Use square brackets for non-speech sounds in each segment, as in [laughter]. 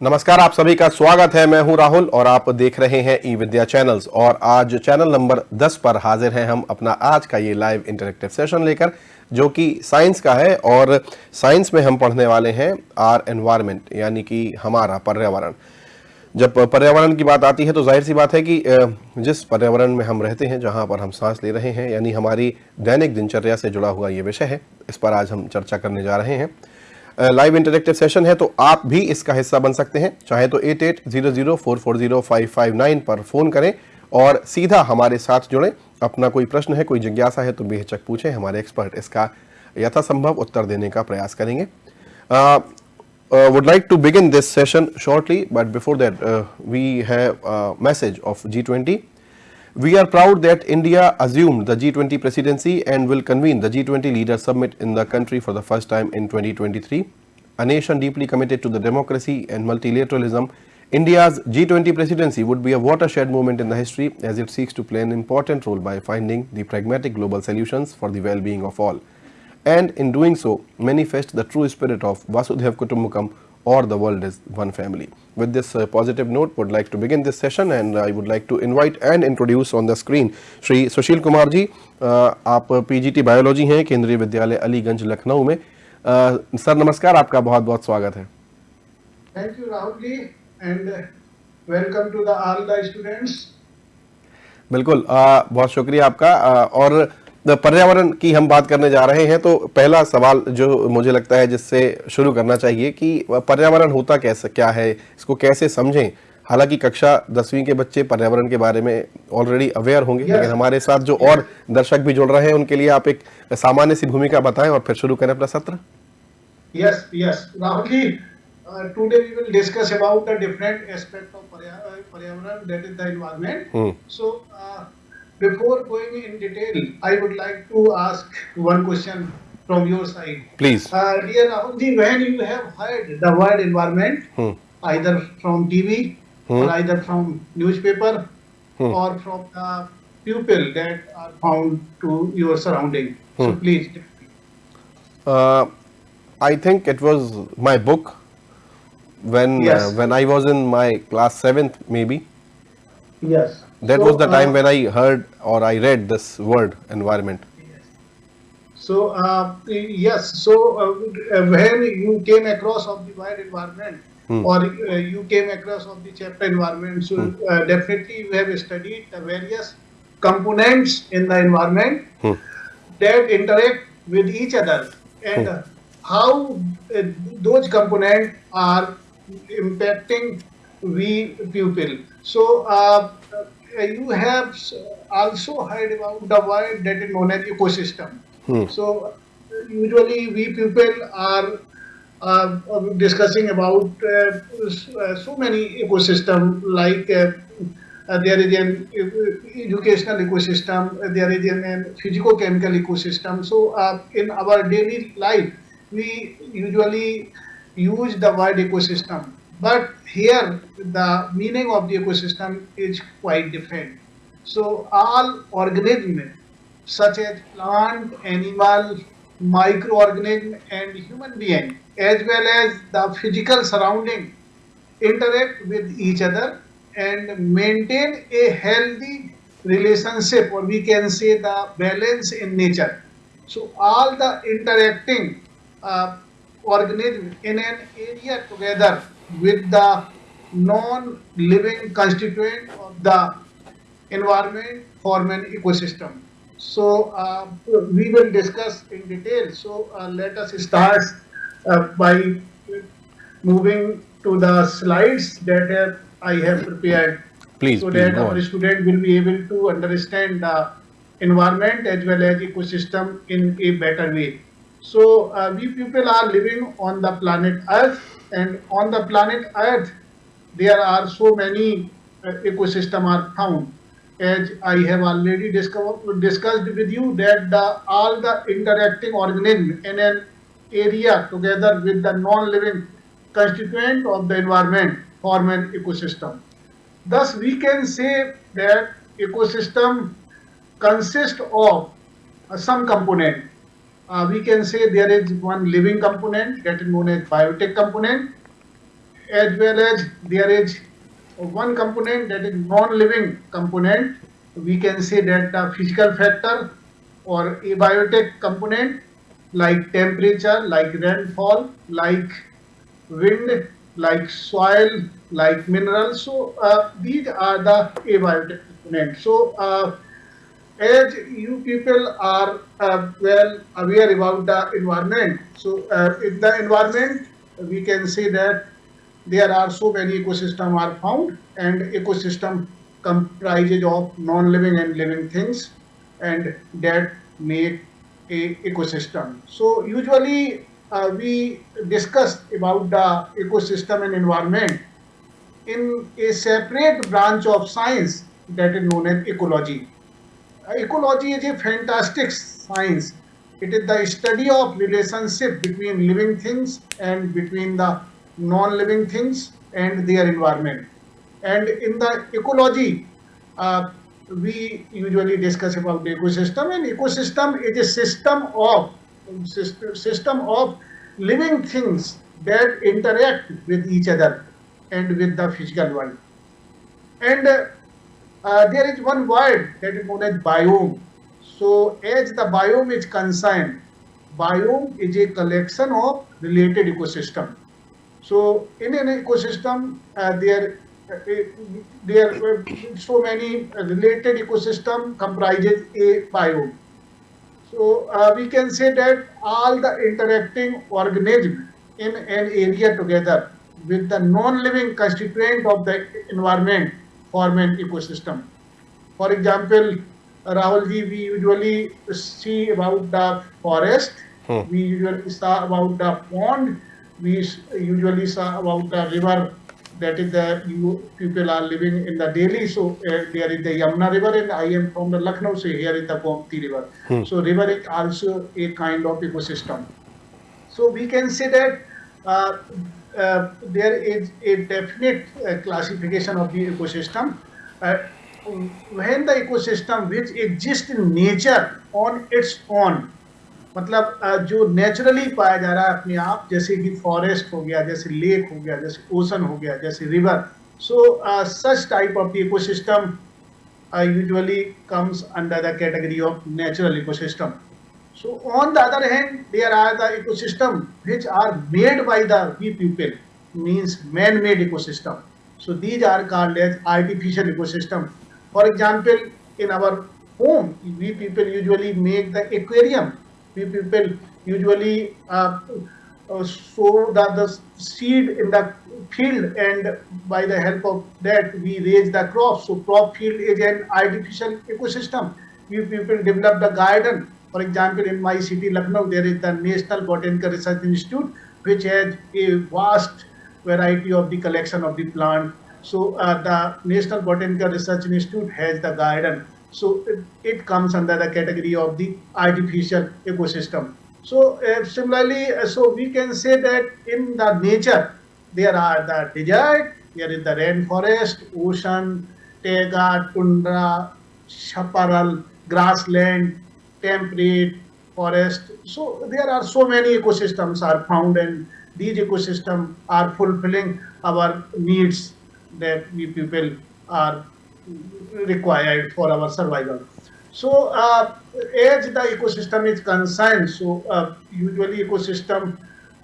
नमस्कार, आप सभी का स्वागत है। मैं हूँ राहुल और आप देख रहे हैं ई विद्या चैनल्स और आज चैनल नंबर 10 पर हाजिर हैं हम अपना आज का ये लाइव इंटरेक्टिव सेशन लेकर, जो कि साइंस का है और साइंस में हम पढ़ने वाले हैं आर एनवायरमेंट यानी कि हमारा पर्यावरण। जब पर्यावरण की बात आती है तो ज़ाहिर सी बात है कि जिस पर्यावरण में हम रहते हैं, जहाँ पर हम सांस ले रहे हैं, यानी हमारी दैनिक दिनचर्या से जुड़ा हुआ ये विषय है, इस पर आज हम चर्चा करने जा रहे हैं। लाइव इंटरेक्टिव सेशन है तो आप भी इसका हिस्सा बन सकते हैं। चाहे तो eight eight zero zero four four zero five five nine पर फ़ोन करें और सीधा हमारे साथ जुड़ें। अपना कोई प्रश्न है, कोई जिज्ञासा है तो बेहचक पूछें। हमारे एक्सपर्ट इसका यथासंभव उत्तर देने का प्रयास करेंगे। Would like to begin this session shortly but before that we have message of G twenty We are proud that India assumed the G20 presidency and will convene the G20 Leaders Summit in the country for the first time in 2023. A nation deeply committed to the democracy and multilateralism, India's G20 presidency would be a watershed moment in the history as it seeks to play an important role by finding the pragmatic global solutions for the well-being of all. And in doing so, manifest the true spirit of Vasudhaiv Kutumbakam or the world is one family. With this uh, positive note, would like to begin this session and I would like to invite and introduce on the screen Shri Sushil Kumar ji आप PGT biology हैं केंद्रीय विद्यालय अलीगंज लखनऊ में sir नमस्कार आपका बहुत बहुत स्वागत है thank you Rahul ji and welcome to the all the students बिल्कुल आ, बहुत शुक्रिया आपका आ, और पर्यावरण की हम बात करने जा रहे हैं तो पहला सवाल जो मुझे लगता है जिससे शुरू करना चाहिए कि पर्यावरण होता कैसे क्या है इसको कैसे समझें? हालाँकि कक्षा दसवीं के बच्चे पर्यावरण के बारे में ऑलरेडी अवेयर होंगे लेकिन हमारे साथ जो और दर्शक भी जुड़ रहे हैं उनके लिए आप एक सामान्य सी भूमिका बताएँ और फिर शुरू करें अपना सत्र। Yes yes Rahul ji today we will discuss about the different aspect of पर्यावरण that is the environment so Before going in detail, I would like to ask one question from your side. Please. Uh, dear Rahulji, when you have heard the word environment, hmm. either from TV hmm. or either from newspaper hmm. or from the people that are found to your surrounding. So hmm. please. Uh, I think it was my book when yes. uh, when I was in my class seventh maybe. Yes. That so, was the time uh, when I heard or I read this word environment. So uh, yes, so uh, when you came across of the word environment hmm. or uh, you came across of the chapter environment, so hmm. Uh, definitely you have studied the various components in the environment hmm. that interact with each other and hmm. how uh, those components are impacting we people. So you have also heard about the word that is known as ecosystem. Hmm. So usually we people are uh, discussing about uh, so many ecosystem like uh, uh, there is an educational ecosystem, there is an physical-chemical ecosystem. So uh, in our daily life, we usually use the word ecosystem. But here the meaning of the ecosystem is quite different. So all organisms such as plant, animal, microorganism and human being as well as the physical surrounding interact with each other and maintain a healthy relationship or we can say the balance in nature. So all the interacting uh, organisms in an area together with the non-living constituent of the environment form an ecosystem. So uh, we will discuss in detail. So uh, let us start uh, by moving to the slides that I have prepared. Please, so please that our on. student will be able to understand the environment as well as ecosystem in a better way. So uh, we people are living on the planet Earth and on the planet Earth, there are so many uh, ecosystem are found. As I have already discovered, discussed with you that the, all the interacting organisms in an area together with the non-living constituent of the environment form an ecosystem. Thus, we can say that ecosystem consists of uh, some component uh, we can say there is one living component that is known as biotic component. as well as there is one component that is non-living component. We can say that the physical factor or abiotic component like temperature, like rainfall, like wind, like soil, like minerals. So uh, these are the abiotic components. So uh, as you people are uh, well aware about the environment, so uh, in the environment we can say that there are so many ecosystem are found and ecosystem comprises of non-living and living things and that make a ecosystem. So usually uh, we discuss about the ecosystem and environment in a separate branch of science that is known as ecology. Ecology is a fantastic science. It is the study of relationship between living things and between the non-living things and their environment. And in the ecology, uh, we usually discuss about the ecosystem and ecosystem is a system of system of living things that interact with each other and with the physical world. And uh, uh, there is one word that is known as biome. So as the biome is concerned, biome is a collection of related ecosystem. So in an ecosystem, uh, there uh, there so many related ecosystem comprises a biome. So uh, we can say that all the interacting organisms in an area together with the non-living constituent of the environment form an ecosystem. For example, Rahulji, we usually see about the forest, hmm. we usually saw about the pond, we usually saw about the river that is the you people are living in the Delhi. So uh, there is the Yamuna River, and I am from the Lucknow. So here is the Gomti River. Hmm. So river is also a kind of ecosystem. So we can say that uh, uh, there is a definite uh, classification of the ecosystem. Uh, when the ecosystem which exists in nature on its own मतलब जो naturally पाया जा रहा है अपने आप जैसे कि फॉरेस्ट हो गया जैसे लेक हो गया जैसे ओशन हो गया जैसे river so such type of the ecosystem usually comes under the category of natural ecosystem. So on the other hand, there are the ecosystem which are made by the we people, means man-made ecosystem. So these are called as artificial ecosystem. For example, in our home, we people usually make the aquarium we people usually uh, uh, sow the, the seed in the field and by the help of that we raise the crops. So crop field is an artificial ecosystem. We people develop the garden. For example, in my city, Lucknow, there is the National Botanical Research Institute, which has a vast variety of the collection of the plant. So uh, the National Botanical Research Institute has the garden so it, it, comes under the category of the artificial ecosystem. So uh, similarly, uh, so we can say that in the nature, there are the desert, there is the rainforest, ocean, taiga, tundra, chaparral, grassland, temperate, forest. So there are so many ecosystems are found and these ecosystems are fulfilling our needs that we people are required for our survival. So uh, as the ecosystem is concerned, so uh, usually ecosystem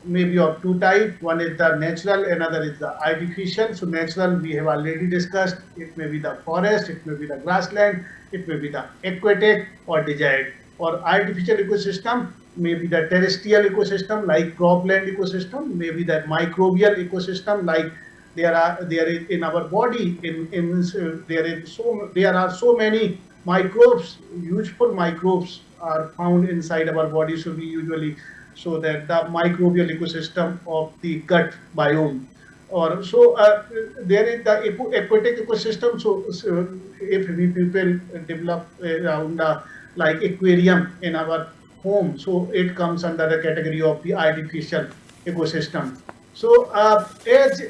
may be of two types. One is the natural, another is the artificial. So natural we have already discussed. It may be the forest, it may be the grassland, it may be the aquatic or desert. Or artificial ecosystem may be the terrestrial ecosystem like cropland ecosystem, maybe be the microbial ecosystem like there are there is in our body in in uh, there is so there are so many microbes useful microbes are found inside our body so we usually so that the microbial ecosystem of the gut biome or so uh, there is the aquatic ecosystem so, so, if we people develop around uh, like aquarium in our home so it comes under the category of the artificial ecosystem so uh, as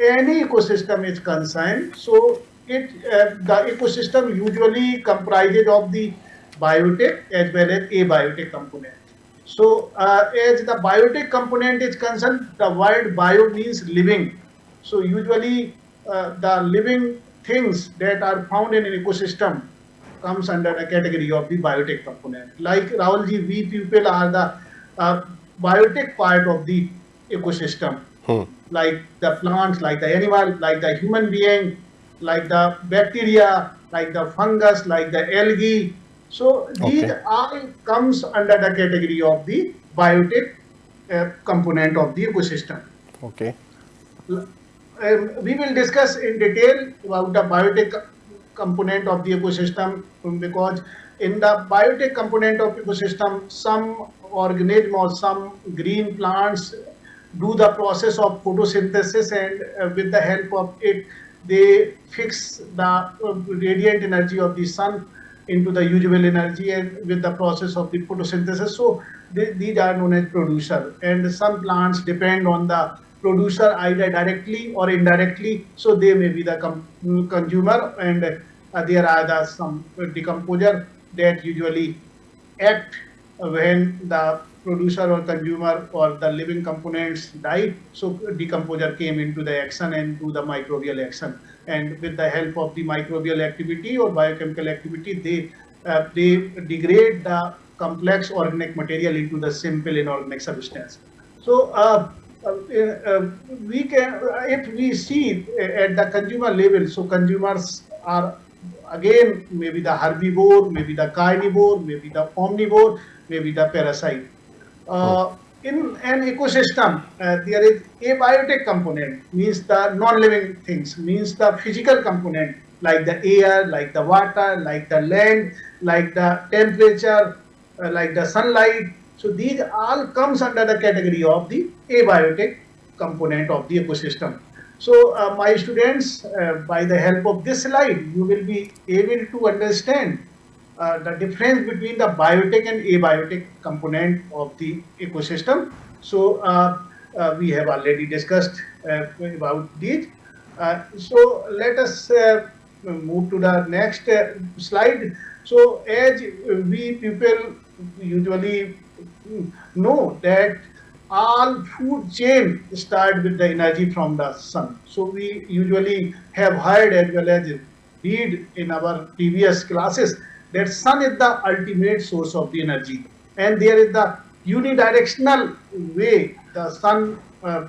any ecosystem is concerned, so it uh, the ecosystem usually comprises of the biotic as well as abiotic component. So uh, as the biotic component is concerned, the word bio means living. So usually uh, the living things that are found in an ecosystem comes under the category of the biotic component. Like Rahulji, we people are the uh, biotic part of the ecosystem. Hmm. Like the plants, like the animal, like the human being, like the bacteria, like the fungus, like the algae. So these Okay. all comes under the category of the biotic uh, component of the ecosystem. Okay. Um, we will discuss in detail about the biotic component of the ecosystem um, because in the biotic component of ecosystem, some organism or some green plants do the process of photosynthesis and uh, with the help of it, they fix the uh, radiant energy of the sun into the usable energy and with the process of the photosynthesis. So they, these are known as producer and some plants depend on the producer either directly or indirectly. So they may be the consumer and uh, there are the some decomposer that usually act when the producer or consumer or the living components died. So decomposer came into the action and do the microbial action. And with the help of the microbial activity or biochemical activity, they uh, they degrade the complex organic material into the simple inorganic substance. So uh, uh, uh, we can, if we see at the consumer level, so consumers are again maybe the herbivore, maybe the carnivore, maybe the omnivore, maybe the parasite. Uh, in an ecosystem, uh, there is abiotic component, means the non-living things, means the physical component, like the air, like the water, like the land, like the temperature, uh, like the sunlight. So these all comes under the category of the abiotic component of the ecosystem. So uh, my students, uh, by the help of this slide, you will be able to understand uh, the difference between the biotic and abiotic component of the ecosystem. So uh, uh, we have already discussed uh, about these. So let us move to the next slide. So as we people usually know that all food chain start with the energy from the sun. So we usually have heard as well as read in our previous classes that sun is the ultimate source of the energy and there is the unidirectional way the sun uh,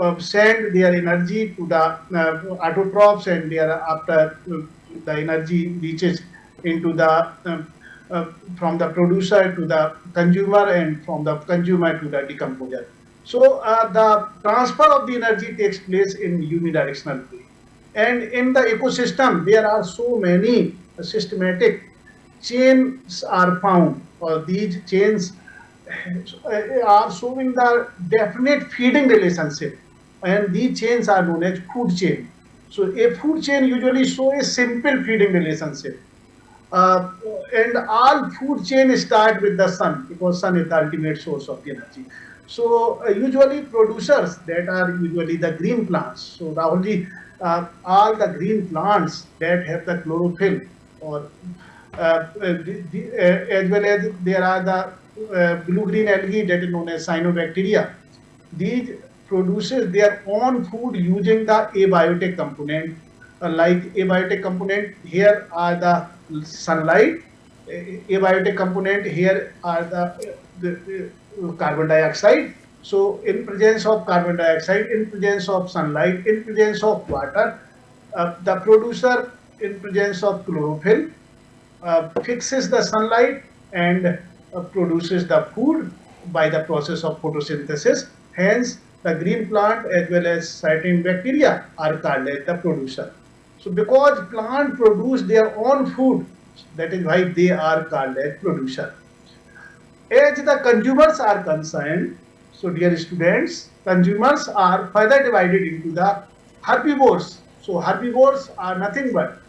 uh, send their energy to the uh, autotrophs and thereafter uh, the energy reaches into the um, uh, from the producer to the consumer and from the consumer to the decomposer. So uh, the transfer of the energy takes place in unidirectional way. And in the ecosystem, there are so many systematic chains are found, or these chains uh, are showing the definite feeding relationship. And these chains are known as food chain. So a food chain usually show a simple feeding relationship. Uh, and all food chain start with the sun because sun is the ultimate source of energy. So uh, usually producers that are usually the green plants. So Rahulji, uh, all the green plants that have the chlorophyll or uh, uh, the, the, uh, as well as there are the uh, blue-green algae that is known as cyanobacteria. These produces their own food using the abiotic component. Like abiotic component, here are the sunlight. A- Abiotic component, here are the, the uh, carbon dioxide. So in presence of carbon dioxide, in presence of sunlight, in presence of water, uh, the producer in presence of chlorophyll uh, fixes the sunlight and uh, produces the food by the process of photosynthesis. Hence, the green plant as well as certain bacteria are called as the producer. So, because plant produce their own food, that is why they are called as producer. As the consumers are concerned, so dear students, consumers are further divided into the herbivores. So herbivores are nothing but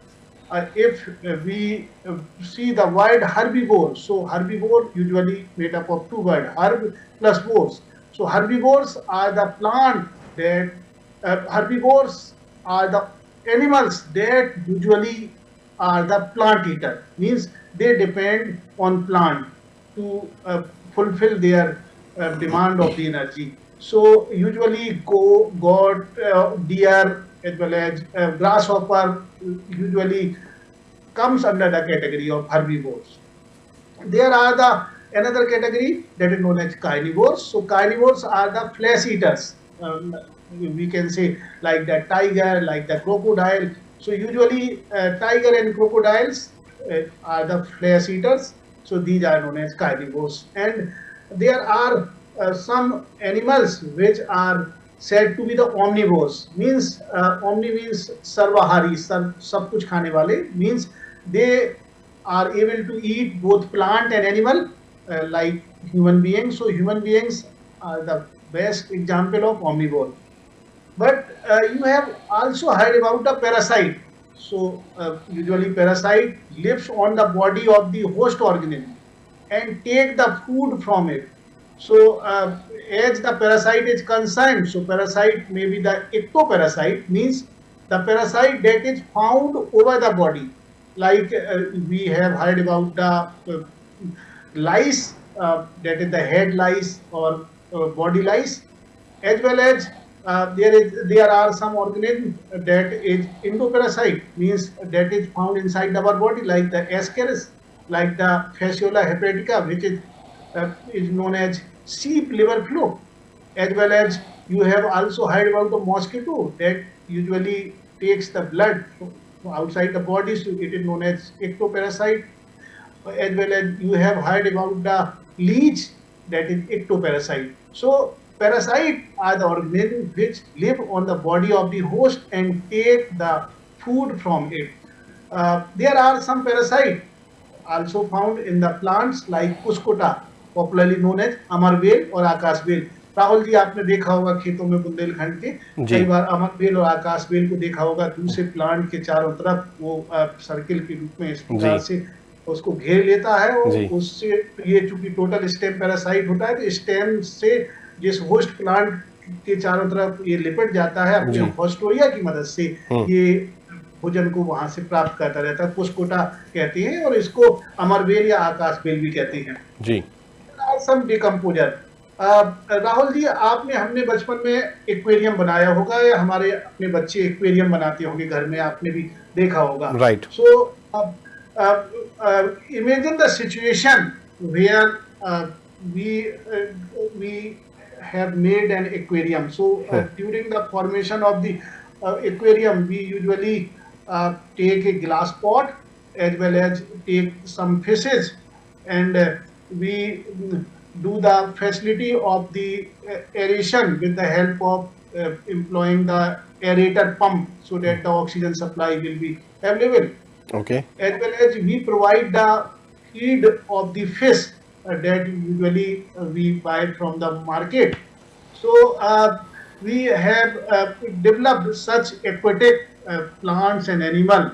uh, if uh, we uh, see the word herbivore, so herbivore usually made up of two words, herb plus vores. So herbivores are the plant that uh, herbivores are the animals that usually are the plant eater, means they depend on plant to uh, fulfill their uh, demand of the energy. So usually go goat, uh, deer, as well as uh, grasshopper usually comes under the category of herbivores. There are the another category that is known as carnivores. So carnivores are the flesh eaters. Um, we can say like the tiger, like the crocodile. So usually uh, tiger and crocodiles uh, are the flesh eaters. So these are known as carnivores. And there are uh, some animals which are said to be the omnivores. Means uh, omni means sarvahari, sar, sab kuch khane wale. Means they are able to eat both plant and animal uh, like human beings. So human beings are the best example of omnivore. But uh, you have also heard about the parasite. So uh, usually parasite lives on the body of the host organism and take the food from it. So uh, as the parasite is concerned, so parasite may be the ectoparasite means the parasite that is found over the body. Like uh, we have heard about the uh, lice, uh, that is the head lice or body lice, as well as uh, there is there are some organisms that is endoparasite means that is found inside our body like the ascaris, like the fasciola hepatica, which is uh, is known as sheep liver flu, as well as you have also heard about the mosquito that usually takes the blood outside the body, so it is known as ectoparasite, as well as you have heard about the leech that is ectoparasite. So parasite are the organisms which live on the body of the host and take the food from it. Uh, there are some parasites also found in the plants like Cuscuta, popularly known as amarbel और आकाशबेल राहुल जी आपने देखा होगा खेतों में बुंदेलखंड के कई बार अमरबेल और आकाशबेल को देखा होगा दूसरे प्लांट के चारों तरफ़ वो सर्किल के रूप में इस प्रकार से उसको घेर लेता है और उससे ये चूँकि टोटल स्टेम पैरासाइट होता है तो स्टेम से जिस होस्ट प्लांट के चारों तरफ़ ये लिपट जाता है अपने हॉस्टोरिया की मदद से ये भोजन को वहाँ से प्राप्त करता रहता है पुष्कोटा कहते हैं और इसको अमरबेल या आकाश बेल भी कहते हैं। जी। सम डिकम्पोजर राहुल जी आपने हमने बचपन में एक्वेरियम बनाया होगा या हमारे अपने बच्चे एक्वेरियम बनाते होंगे घर में आपने भी देखा होगा। Right so imagine the situation where uh, we have made an aquarium. So uh, during the formation of the uh, aquarium we usually uh, take a glass pot as well as take some fishes and uh, we do the facility of the uh, aeration with the help of employing the aerator pump so that the oxygen supply will be available. Okay. As well as we provide the feed of the fish uh, that usually uh, we buy from the market. So uh, we have developed such aquatic plants and animal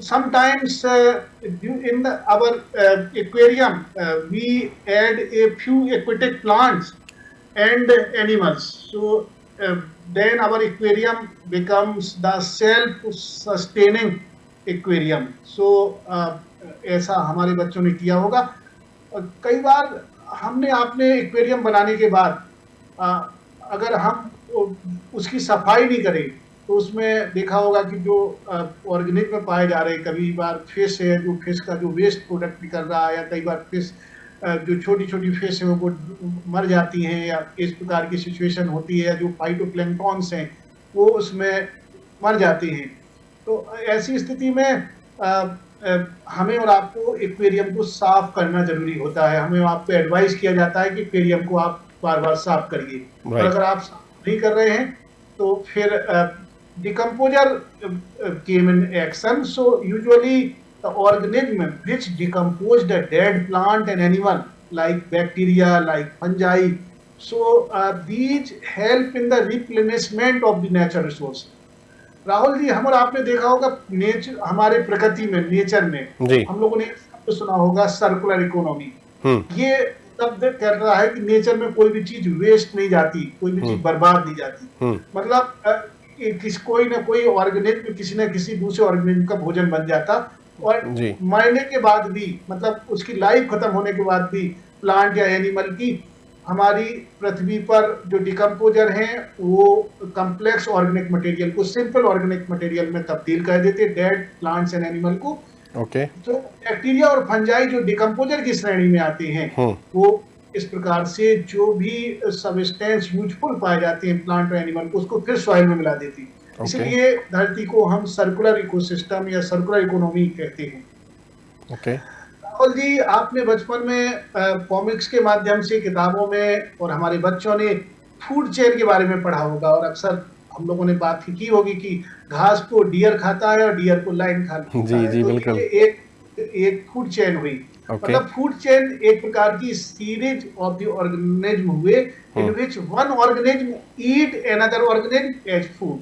sometimes uh, in the, our uh, aquarium uh, we add a few aquatic plants and animals. So then our aquarium becomes the self-sustaining aquarium. So ऐसा हमारे बच्चों ने किया होगा। कई बार हमने आपने aquarium बनाने के बाद अगर हम उसकी सफ़ाई नहीं करें तो उसमें देखा होगा कि जो ऑर्गेनिक में पाए जा रहे कभी बार फ़िश है, जो फ़िश का जो वेस्ट प्रोडक्ट निकल रहा है, या कई बार फ़िश जो छोटी छोटी फ़िश है, वो मर जाती हैं, या इस प्रकार की सिचुएशन होती है जो फाइटोप्लैंक्टॉन्स हैं, वो उसमें मर जाते हैं। तो ऐसी स्थिति में हमें और आपको एक्वेरियम को साफ़ करना ज़रूरी होता है। हमें आपको एडवाइस किया जाता है कि एक्वेरियम को आप बार बार साफ़ करिए। right. अगर आप साफ़ नहीं कर रहे हैं तो फिर decomposer came in action so usually organism which decompose the dead plant and animal like bacteria like fungi so these help in the replenishment of the natural resource Rahul ji हम और आपने देखा होगा नेचर हमारे प्रकृति में nature में जी. हम लोगों ने शब्द सुना होगा सर्कुलर इकोनॉमी ये शब्द कर रहा है कि नेचर में कोई भी चीज़ वेस्ट नहीं जाती कोई भी चीज़ बर्बाद नहीं जाती। मतलब किस कोई ना कोई ऑर्गेनिज्म किसी न किसी दूसरे ऑर्गेनिज्म का भोजन बन जाता और मरने के बाद भी मतलब उसकी लाइफ खत्म होने के बाद भी प्लांट या एनिमल की हमारी पृथ्वी पर जो डिकम्पोजर हैं वो कम्प्लेक्स ऑर्गेनिक मटेरियल को सिंपल ऑर्गेनिक मटेरियल में तब्दील कर देते डेड प्लांट्स एंड एनिमल को ओके okay. तो बैक्टीरिया और फंजाई जो डिकम्पोजर की श्रेणी में आते हैं हम्म। वो इस प्रकार से जो भी सबस्टेंस यूजफुल पाए जाते हैं प्लांट और एनिमल को उसको फिर सॉइल में मिला देती है Okay. इसलिए धरती को हम सर्कुलर इकोसिस्टम या सर्कुलर इकोनॉमी कहते हैं ओके राहुल जी आपने बचपन में कॉमिक्स के माध्यम से किताबों में और हमारे बच्चों ने फ़ूड चेन के बारे में पढ़ा होगा और अक्सर हम लोगों ने बात की होगी कि घास को डियर खाता है और डियर को लाइन खाता जी, है जी, तो बिल्कुल। एक एक फ़ूड चेन हुई Okay. मतलब फ़ूड चेन एक प्रकार की सीरीज़ ऑफ़ द ऑर्गेनिज्म हुए in which one organism eat another organism as food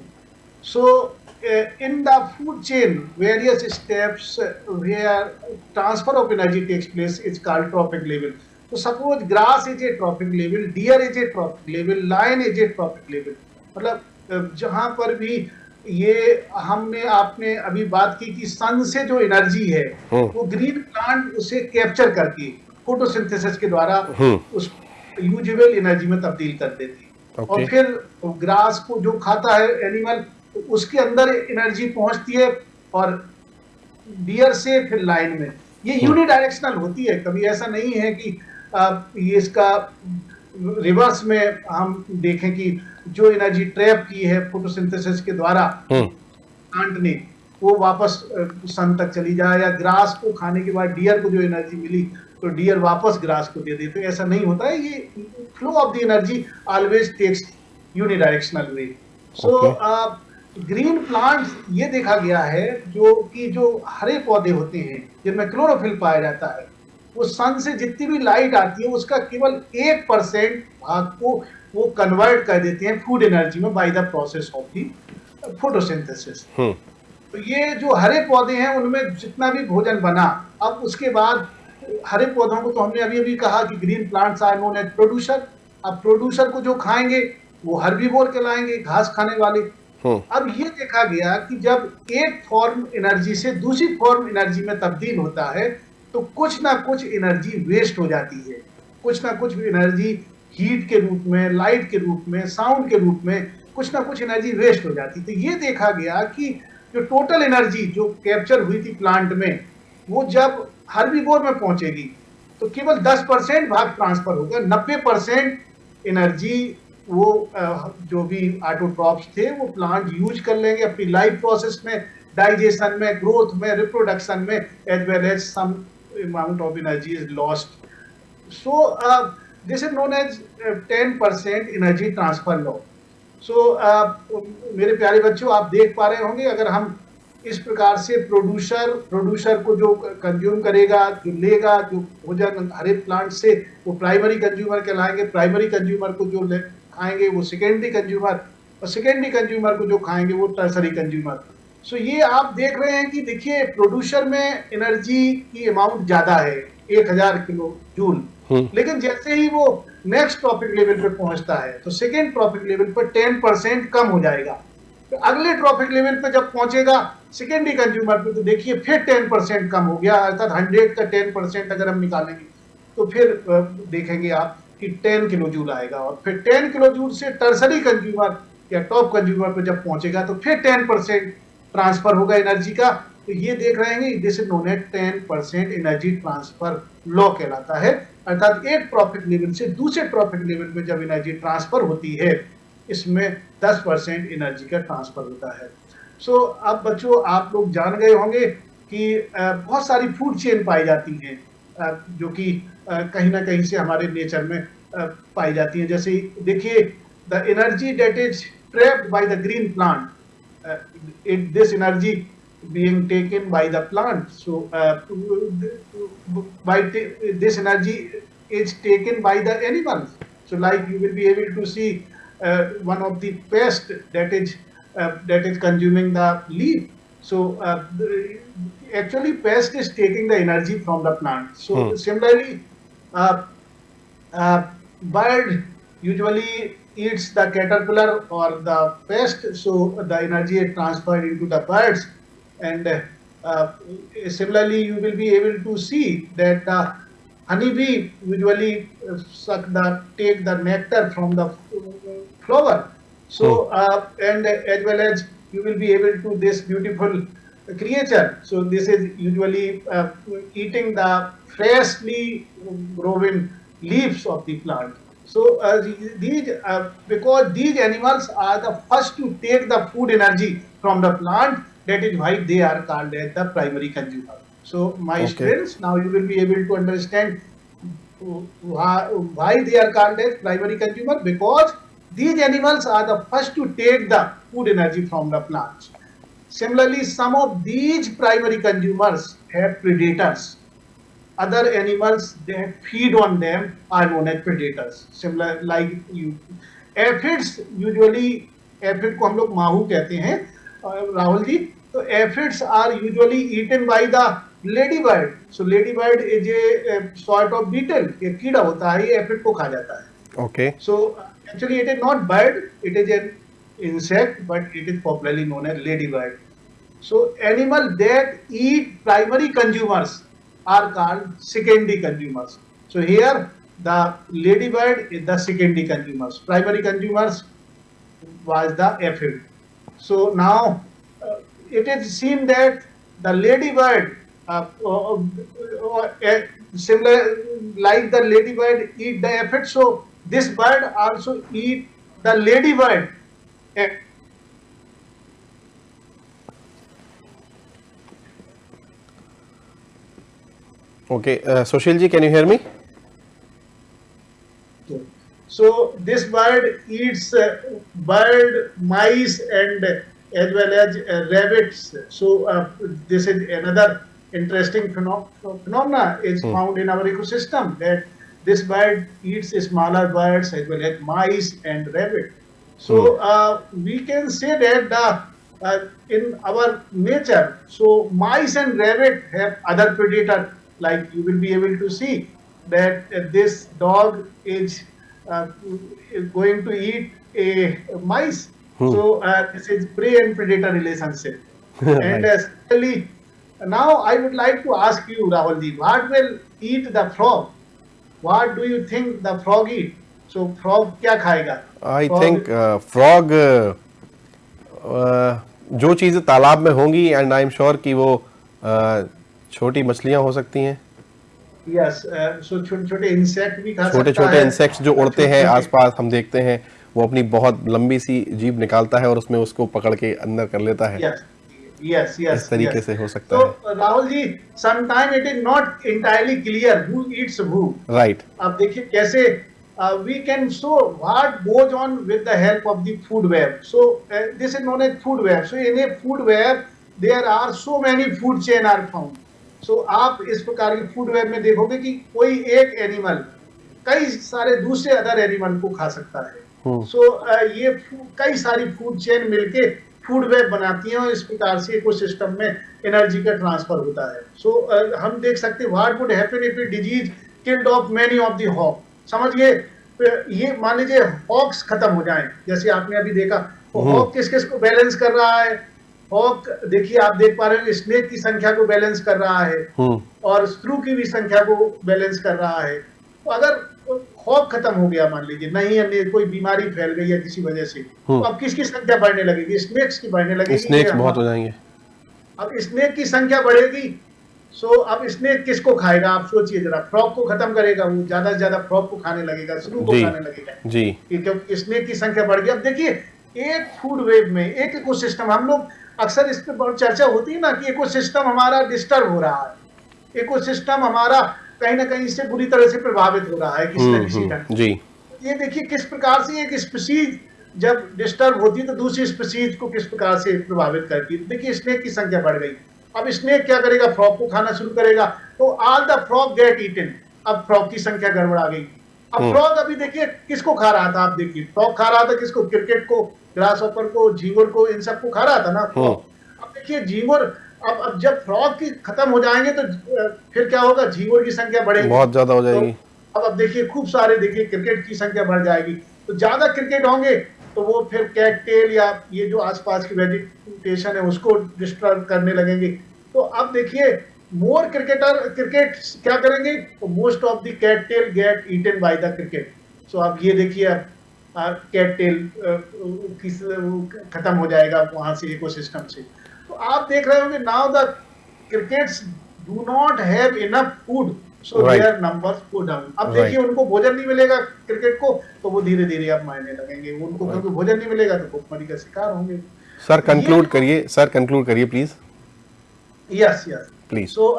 uh, in the food chain various steps uh, where transfer of energy takes place is called trophic level so suppose grass is a trophic level deer is a trophic level lion is a trophic level मतलब uh, जहाँ पर भी ये हमने आपने अभी बात की कि सन से जो एनर्जी है हम्म। वो ग्रीन प्लांट उसे कैप्चर करके फोटोसिंथेसिस के द्वारा हम्म। उस यूजेबल एनर्जी में तब्दील कर देती है okay. और फिर ग्रास को जो खाता है एनिमल उसके अंदर एनर्जी पहुँचती है और डियर से फिर लाइन में। ये यूनिडायरेक्शनल होती है। कभी ऐसा नहीं है कि ये इसका रिवर्स में हम देखें कि जो एनर्जी ट्रैप की है फोटोसिंथेसिस के द्वारा हम्म। प्लांट ने वो वापस सन तक चली जाए या ग्रास को खाने के बाद डियर को जो एनर्जी मिली तो डियर वापस ग्रास को दे दे। तो ऐसा नहीं होता है। ये flow of the energy always takes unidirectional way so green plants ये देखा गया है जो कि जो हरे पौधे होते हैं जिनमें क्लोरोफिल पाया जाता है वो सन से जितनी भी लाइट आती है उसका केवल एक परसेंट भाग को वो कन्वर्ट कर देते हैं फ़ूड एनर्जी में by the process of the photosynthesis तो ये जो हरे पौधे हैं उनमें जितना भी भोजन बना अब उसके बाद हरे पौधों को तो हमने अभी अभी कहा कि green plants are known as producer अब प्रोड्यूसर को जो खाएँगे वो हर्बीवोर कहलाएँगे घास खाने वाले अब ये देखा गया कि जब एक फॉर्म एनर्जी से दूसरी फॉर्म एनर्जी में तब्दील होता है तो कुछ ना कुछ एनर्जी वेस्ट हो जाती है। कुछ ना कुछ एनर्जी हीट के रूप में लाइट के रूप में साउंड के रूप में कुछ ना कुछ एनर्जी वेस्ट हो जाती। तो ये देखा गया कि जो टोटल एनर्जी जो कैप्चर हुई थी प्लांट में, वो जब हर्बीवोर में पहुंचेगी तो केवल 10 परसेंट भाग ट्रांसफ़र होगा 90 परसेंट एनर्जी वो जो भी ऑटोट्रॉप्स थे वो प्लांट यूज़ कर लेंगे अपनी लाइफ प्रोसेस में डाइजेशन में ग्रोथ में रिप्रोडक्शन में as well as some amount of energy is lost so uh, this is known as uh, 10% energy transfer law. So मेरे प्यारे बच्चों आप देख पा रहे होंगे अगर हम इस प्रकार से प्रोड्यूसर प्रोड्यूसर को जो कंज्यूम करेगा जो लेगा जो भोजन हरे प्लांट से वो प्राइमरी कंज्यूमर कहलाएँगे प्राइमरी कंज्यूमर को जो ले खाएँगे वो सेकेंडरी कंज्यूमर और सेकेंडरी कंज्यूमर को जो खाएँगे वो टर्सरी कंज्यूमर सो ये आप देख रहे हैं कि देखिए प्रोड्यूसर में एनर्जी की अमाउंट ज़्यादा है एक हज़ार किलो जूल हम्म। लेकिन जैसे ही वो नेक्स्ट ट्रॉपिक लेवल पे पहुँचता है तो सेकेंड ट्रॉपिक लेवल पर टेन परसेंट कम हो जाएगा। तो अगले ट्रॉपिक लेवल पे जब पहुंचेगा सेकेंडरी कंज्यूमर पे तो देखिए फिर टेन परसेंट कम हो गया अर्थात हंड्रेड का टेन परसेंट अगर हम निकालेंगे तो फिर देखेंगे आप कि टेन किलो जूल आएगा और फिर टेन किलो जूल से टर्सरी कंज्यूमर या टॉप कंज्यूमर पे जब पहुंचेगा तो फिर टेन परसेंट ट्रांसफ़र होगा एनर्जी का। तो ये देख रहे हैं this is known as ten percent energy transfer law कहलाता है। अर्थात एक प्रॉफिट लेवल से दूसरे प्रॉफिट लेवल पे जब एनर्जी ट्रांसफ़र होती है इसमें 10 परसेंट एनर्जी का ट्रांसफ़र होता है। सो so, अब बच्चों आप लोग जान गए होंगे कि बहुत सारी फ़ूड चेन पाई जाती हैं। जो कि कहीं ना कहीं से हमारे नेचर में पाई जाती हैं जैसे देखिए the energy that is trapped by the green plant uh, it, this energy being taken by the plant. So, uh, by this energy is taken by the animals. So, like you will be able to see uh, one of the pest that is uh, that is consuming the leaf. So, uh, actually, pest is taking the energy from the plant. So, Hmm. similarly, uh, uh, bird usually eats the caterpillar or the pest so the energy is transferred into the birds and uh, uh, similarly you will be able to see that the honeybee usually uh, suck the take the nectar from the uh, flower. So uh, and as well as you will be able to this beautiful creature. So this is usually uh, eating the freshly growing leaves of the plant. So uh, these uh, because these animals are the first to take the food energy from the plant. That is why they are called as the primary consumer. So my Okay. students, now you will be able to understand why, why they are called as primary consumer because these animals are the first to take the food energy from the plants. Similarly, some of these primary consumers have predators. Other animals that feed on them are known as predators. Similar like you, aphids usually aphid को हम लोग माहू कहते हैं अ, राहुल जी तो aphids are usually eaten by the ladybird so ladybird is a sort of beetle ये कीड़ा होता है ये एफिड को खा जाता है okay So uh, actually, it is not bird; it is an insect, but it is popularly known as ladybird. So animal that eat primary consumers are called secondary consumers. So here the ladybird is the secondary consumers. Primary consumers was the aphid. So now uh, it is seen that the ladybird, uh, uh, uh, uh, similar like the ladybird eat the aphid, so this bird also eat the ladybird. Okay. Okay, uh, Sushilji, can you hear me? So this bird eats uh, bird, mice and uh, as well as uh, rabbits. So uh, this is another interesting phenom phenomena is hmm. found in our ecosystem that this bird eats smaller birds as well as mice and rabbit. So uh, we can say that the uh, in our nature, so mice and rabbit have other predator. Like you will be able to see that uh, this dog is uh, going to eat a mice. So uh, this is prey and predator relationship. [laughs] and uh, secondly, now I would like to ask you, Rahulji, what will eat the frog? What do you think the frog eat? So frog क्या खाएगा? आई Frog- think frog जो चीज़ें तालाब में होंगी and I am sure कि वो uh, छोटी मछलियाँ हो सकती हैं Yes, uh, so छोटे छोटे इंसेक्ट भी खा छोटे छोटे। इंसेक्ट्स जो उड़ते हैं आसपास हम देखते हैं वो अपनी बहुत लंबी सी जीभ निकालता है और उसमें उसको पकड़ के अंदर कर लेता है Yes, yes, yes. इस तरीके yes. से हो सकता So है Rahul ji, sometime it is not entirely clear who eats who. Right अब देखिए कैसे we can show what goes on with the help of the food web so this is known as food web so in a food web there are so many food chain are found so आप इस प्रकार की food web में देखोगे कि कोई एक animal कई सारे दूसरे अदर एनिमल को खा सकता है सो ये फू- कई सारी फ़ूड चेन मिलके फ़ूड वेब बनाती हैं और इस प्रकार से इकोसिस्टम में एनर्जी का ट्रांसफ़र होता है। सो so, uh, हम देख सकते हैं what would happen if disease killed off many of the hawk समझिए ये मान लीजिए हॉक्स खत्म हो जाए। जैसे आपने अभी देखा तो हॉक किस किस को बैलेंस कर रहा है? हॉक देखिए आप देख पा रहे हो स्नेक की संख्या को बैलेंस कर रहा है। हम्म। और स्क्रू की भी संख्या को बैलेंस कर रहा है। तो अगर हॉक खत्म हो गया मान लीजिए। नहीं अन्य कोई बीमारी फैल गई है किसी वजह से तो अब किसकी संख्या बढ़ने लगेगी? स्नेक्स की बढ़ने लगेगी स्नेक्स बहुत हो? जाएँगे। अब स्नेक की संख्या बढ़ेगी सो अब स्नेक किसको खाएगा? आप सोचिए जरा फ्रॉक को खत्म करेगा वो ज़्यादा से ज़्यादा फ्रॉक को खाने लगेगा स्क्रू को खाने लगेगा। जी। क्योंकि स्नेक की संख्या बढ़ गई। अब देखिए एक फ़ूड वेब में एक इकोसिस्टम हम लोग अक्सर इस पर बहुत चर्चा होती है ना कि इकोसिस्टम हमारा डिस्टर्ब हो रहा है। इकोसिस्टम हमारा कहीं ना कहीं से बुरी तरह से प्रभावित हो रहा है किसी हम्म न किसी ढंग हम्म, जी। ये देखिए किस प्रकार से एक स्पीसीज जब डिस्टर्ब होती है तो दूसरी स्पीसीज को किस प्रकार से प्रभावित करती है। देखिए स्नेक की संख्या बढ़ गई। अब स्नेक क्या करेगा? फ्रॉक को खाना शुरू करेगा। तो all the frog get eaten अब फ्रॉक की संख्या गड़बड़ा गई। अब फ्रॉक अभी देखिए किसको खा रहा था? आप देखिए फ्रॉक खा रहा था किसको? क्रिकेट को ग्रास ऑपर को झींगुर को इन सबको खा रहा था ना? अब देखिए झींगुर अब अब जब फ्रॉक की खत्म हो जाएँगे तो फिर क्या होगा? झींगुर की संख्या बढ़ेगी। बहुत ज़्यादा हो जाएगी। तो अब अब देखिए खूब सारे देखिए क्रिकेट की संख्या बढ़ जाएगी। तो ज़्यादा क्रिकेट होंगे तो वो फिर कैट टेल या ये जो आसपास की वेजिटेशन है उसको डिस्टर्ब करने लगेंगे। तो अब देखिए मोर क्रिकेटर क्रिकेट क्या करेंगे? Most of the cattail get eaten by the cricket so आप ये देखिए अब कैट टेल किस खत्म हो जाएगा वहाँ से इकोसिस्टम से। तो आप देख रहे होंगे now the crickets do not have enough food so their numbers go down अब. देखिए उनको भोजन नहीं मिलेगा क्रिकेट को तो वो धीरे धीरे अब मायने लगेंगे। उनको. क्योंकि भोजन नहीं मिलेगा तो भूखमरी का शिकार होंगे। सर कंक्लूड करिए। सर कंक्लूड करिए please yes yes please so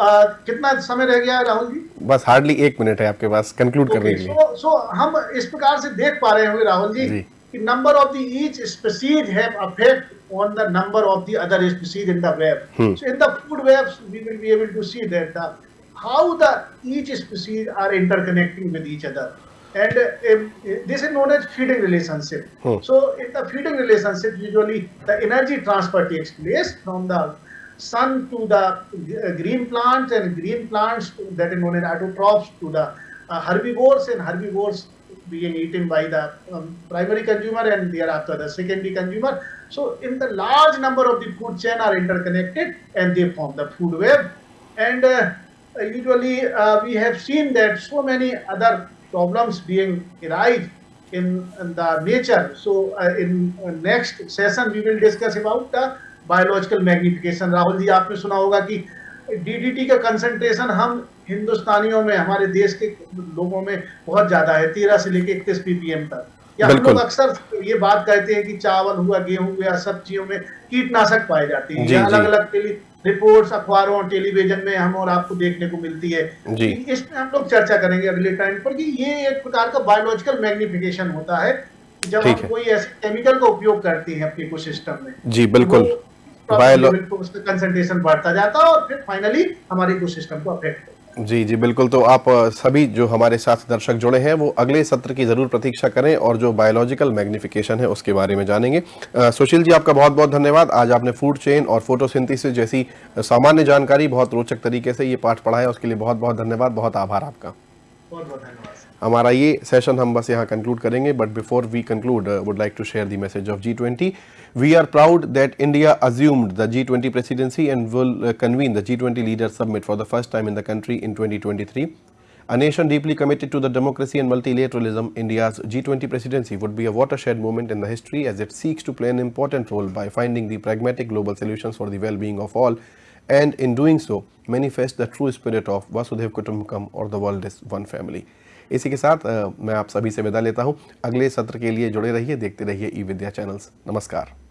कितना समय रह गया राहुल जी? बस हार्डली एक मिनट है आपके पास। कंक्लूड करने के लिए। सो सो हम इस प्रकार से देख पा रहे होंगे Rahul ji. the number of the each species have effect on the number of the other species in the web. Hmm. So in the food webs, we will be able to see that how the each species are interconnecting with each other. And um, this is known as feeding relationship. Hmm. So in the feeding relationship, usually the energy transfer takes place from the sun to the uh, green plants and green plants that are known as autotrophs to the uh, herbivores and herbivores being eaten by the um, primary consumer and thereafter the secondary consumer. So in the large number of the food chain are interconnected and they form the food web. And uh, usually uh, we have seen that so many other problems being arise in, in the nature. So uh, in uh, next session we will discuss about the biological magnification. Rahul ji आपने सुना होगा कि DDT का concentration हम हिंदुस्तानियों में हमारे देश के लोगों में बहुत ज़्यादा है। तेरह से लेके इकतीस पीपीएम तक। या हम लोग अक्सर ये बात कहते हैं कि चावल हुआ गेहूँ हुआ सब्जियों में कीटनाशक पाए जाते हैं। अलग अलग टेली रिपोर्ट्स अखबारों टेलीविज़न में हम और आपको देखने को मिलती है। इसमें हम लोग चर्चा करेंगे अगले टाइम पर कि ये एक प्रकार का बायोलॉजिकल मैग्निफिकेशन होता है जब हम कोई ऐसे केमिकल का उपयोग करते हैं अपने इकोसिस्टम में जी बिल्कुल। वो बायोलॉ लेवल पे उसका कंसंट्रेशन बढ़ता जाता है और फिर फाइनली हमारे इकोसिस्टम को अफेक्ट जी जी, बिल्कुल। तो आप सभी जो हमारे साथ दर्शक जुड़े हैं, वो अगले सत्र की ज़रूर प्रतीक्षा करें और जो बायोलॉजिकल मैग्निफिकेशन है उसके बारे में जानेंगे। सुशील जी, आपका बहुत बहुत धन्यवाद। आज आपने फ़ूड चेन और फोटोसिंथेसिस जैसी सामान्य जानकारी बहुत रोचक तरीके से ये पाठ पढ़ाया, उसके लिए बहुत बहुत धन्यवाद। बहुत आभार आपका। बहुत बहुत धन्यवाद। हमारा ये सेशन हम conclude यहाँ But before we conclude, I would like to share the message of G20. We are proud that India assumed the G20 presidency and will uh, convene the G20 Leaders Summit for the first time in the country in 2023. A nation deeply committed to the democracy and multilateralism, India's G20 presidency would be a watershed moment in the history as it seeks to play an important role by finding the pragmatic global solutions for the well-being of all and in doing so manifest the true spirit of Vasudhaiva Kutumbakam or the world is one family. इसी के साथ मैं आप सभी से विदा लेता हूँ। अगले सत्र के लिए जुड़े रहिए, देखते रहिए ई विद्या चैनल्स। नमस्कार।